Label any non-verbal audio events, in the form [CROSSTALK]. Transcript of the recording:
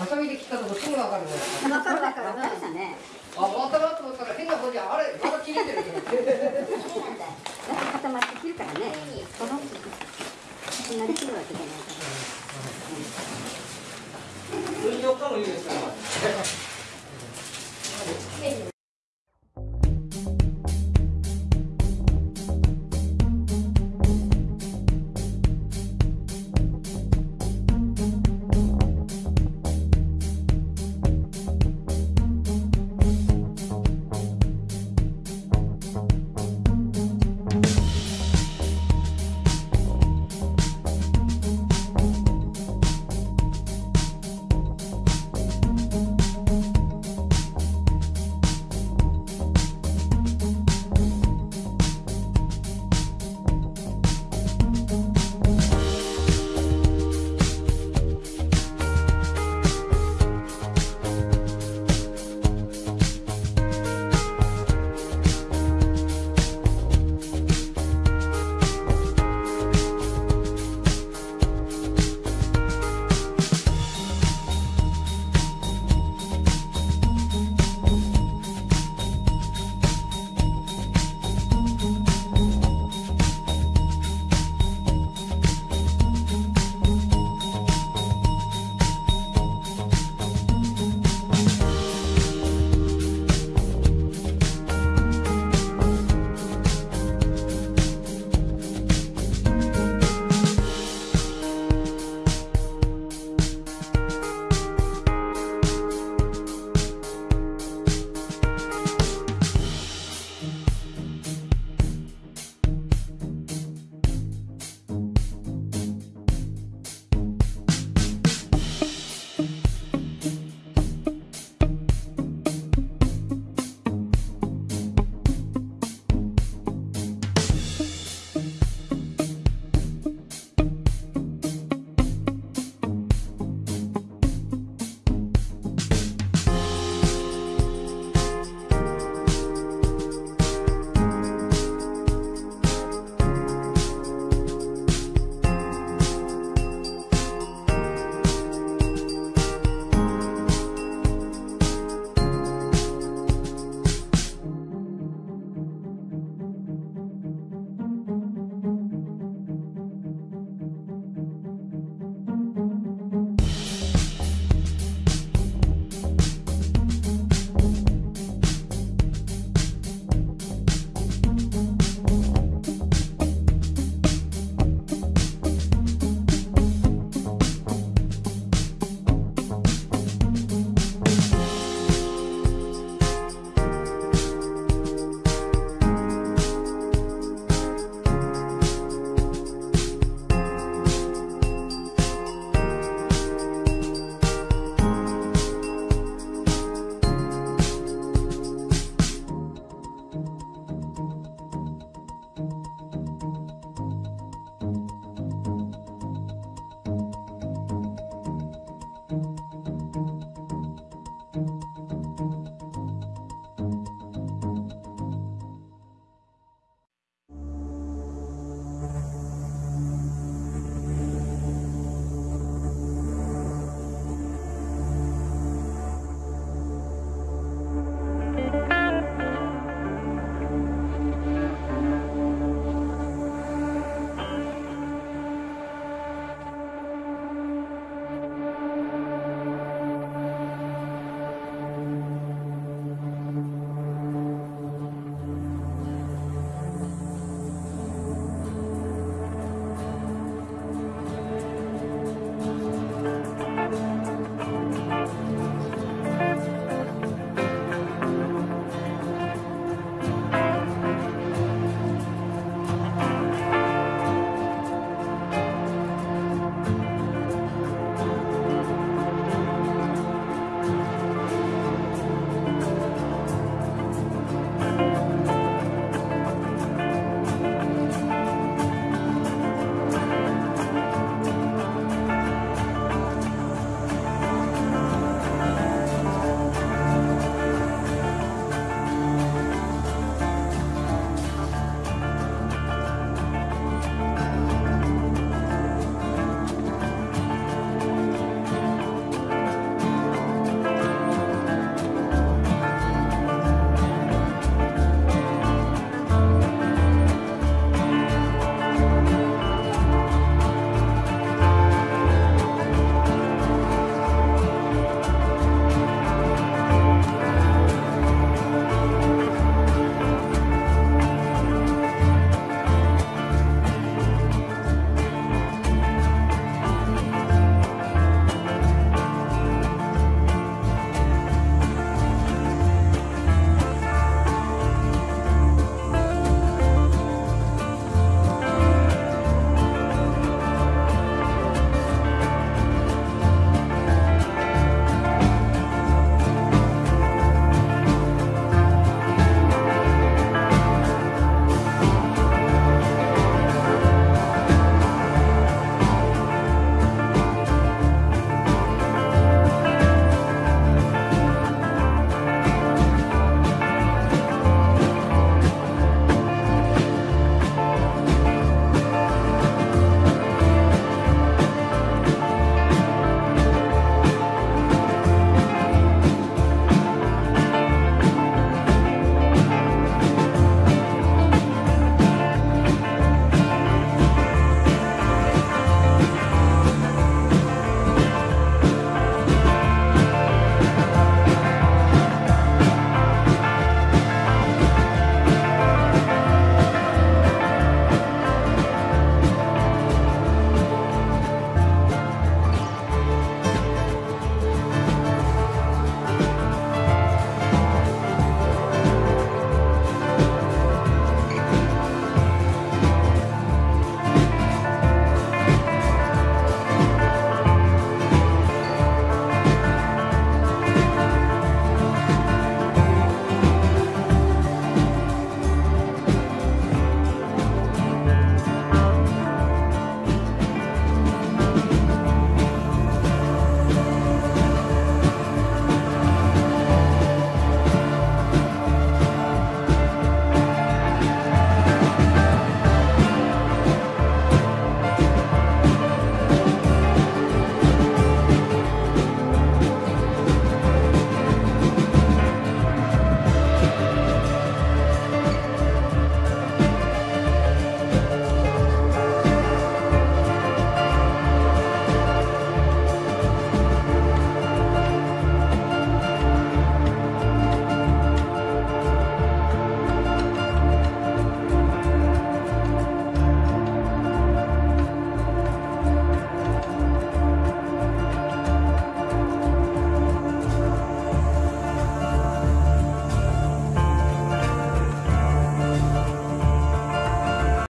ハサミで切ったとこすぐ分かる分かるかる分かたねあ終わったなと思ったら変なことあれまだ切れてる [LAUGHS] そうなん固まって切るからね。このな切るわけじゃないから、うん、いいですか？